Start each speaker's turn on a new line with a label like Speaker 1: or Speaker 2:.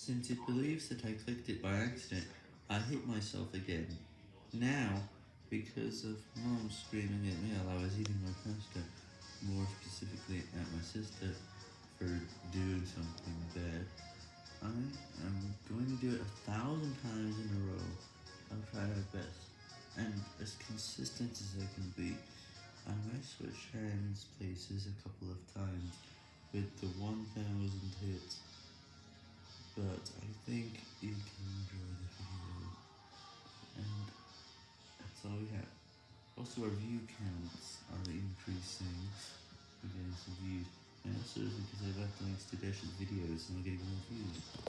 Speaker 1: Since it believes that I clicked it by accident, I hit myself again. Now, because of mom screaming at me while I was eating my pasta, more specifically at my sister for doing something bad, I am going to do it a thousand times in a row. I'll try my best, and as consistent as I can be. I might switch hands places a couple of times with the 1000 hits, but I think you can enjoy the video, and that's all we have. Also our view counts are increasing, we're getting some views, and also because I've left links to Dash's videos and we're getting more.